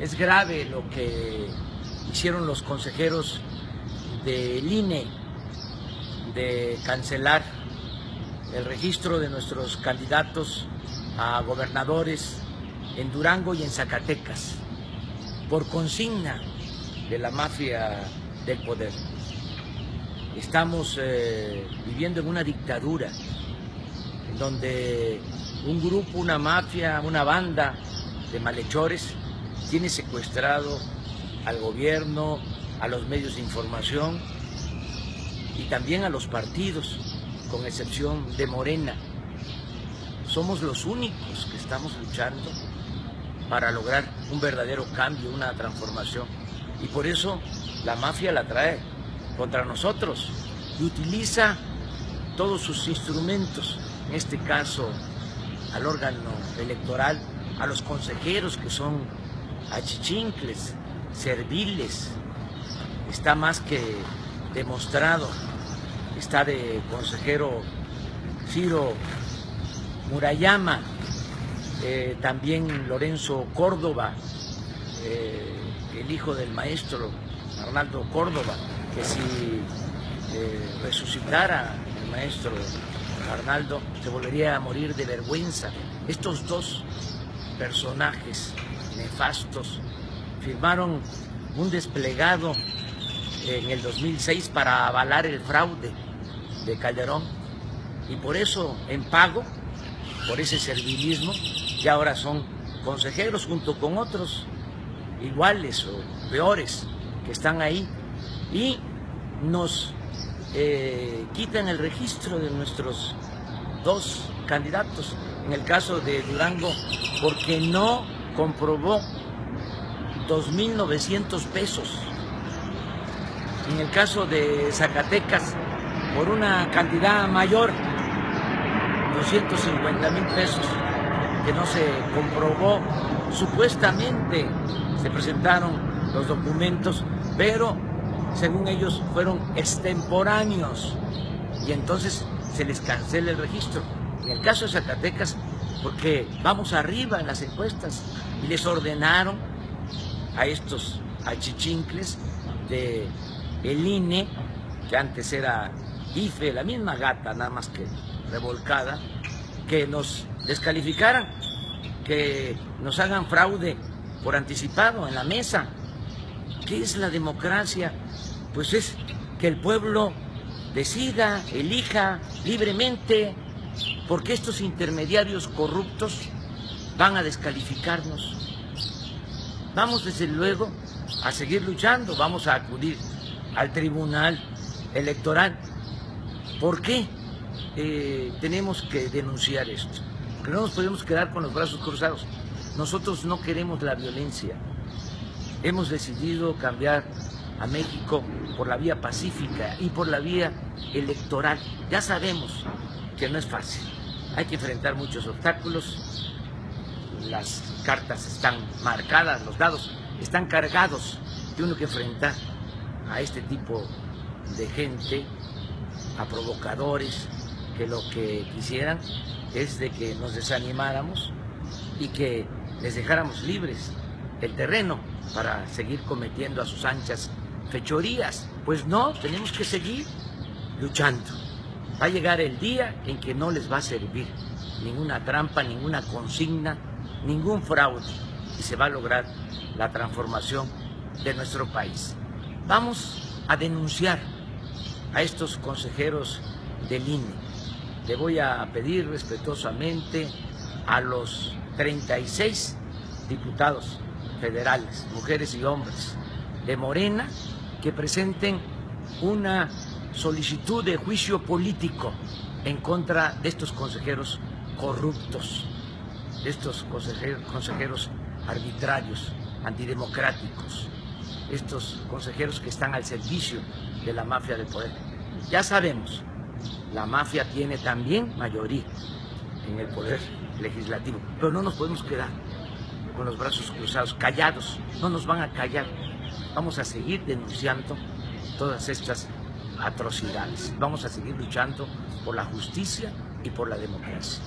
Es grave lo que hicieron los consejeros del INE de cancelar el registro de nuestros candidatos a gobernadores en Durango y en Zacatecas por consigna de la mafia del poder. Estamos eh, viviendo en una dictadura en donde un grupo, una mafia, una banda de malhechores tiene secuestrado al gobierno, a los medios de información y también a los partidos, con excepción de Morena. Somos los únicos que estamos luchando para lograr un verdadero cambio, una transformación. Y por eso la mafia la trae contra nosotros y utiliza todos sus instrumentos, en este caso al órgano electoral, a los consejeros que son achichincles, serviles, está más que demostrado, está de consejero Ciro Murayama, eh, también Lorenzo Córdoba, eh, el hijo del maestro Arnaldo Córdoba, que si eh, resucitara el maestro Arnaldo se volvería a morir de vergüenza. Estos dos personajes nefastos firmaron un desplegado en el 2006 para avalar el fraude de Calderón y por eso en pago, por ese servilismo, ya ahora son consejeros junto con otros iguales o peores que están ahí y nos eh, quitan el registro de nuestros dos candidatos. En el caso de Durango, porque no comprobó 2.900 pesos. En el caso de Zacatecas, por una cantidad mayor, 250 mil pesos, que no se comprobó. Supuestamente se presentaron los documentos, pero según ellos fueron extemporáneos y entonces se les cancela el registro. En el caso de Zacatecas, porque vamos arriba en las encuestas y les ordenaron a estos achichincles de el INE, que antes era IFE, la misma gata, nada más que revolcada, que nos descalificaran, que nos hagan fraude por anticipado en la mesa. ¿Qué es la democracia? Pues es que el pueblo decida, elija libremente, porque estos intermediarios corruptos van a descalificarnos. Vamos desde luego a seguir luchando, vamos a acudir al tribunal electoral. ¿Por qué eh, tenemos que denunciar esto? Porque no nos podemos quedar con los brazos cruzados. Nosotros no queremos la violencia. Hemos decidido cambiar a México por la vía pacífica y por la vía electoral. Ya sabemos que no es fácil. Hay que enfrentar muchos obstáculos. Las cartas están marcadas, los dados están cargados. Tiene que enfrentar a este tipo de gente, a provocadores, que lo que quisieran es de que nos desanimáramos y que les dejáramos libres el terreno para seguir cometiendo a sus anchas fechorías. Pues no, tenemos que seguir luchando. Va a llegar el día en que no les va a servir ninguna trampa, ninguna consigna, ningún fraude y se va a lograr la transformación de nuestro país. Vamos a denunciar a estos consejeros del INE. Le voy a pedir respetuosamente a los 36 diputados federales, mujeres y hombres de Morena, que presenten una solicitud de juicio político en contra de estos consejeros corruptos, de estos consejeros, arbitrarios, antidemocráticos, estos consejeros que están al servicio de la mafia del poder. Ya sabemos, la mafia tiene también mayoría en el poder legislativo, pero no nos podemos quedar con los brazos cruzados, callados, no nos van a callar. Vamos a seguir denunciando todas estas atrocidades. Vamos a seguir luchando por la justicia y por la democracia.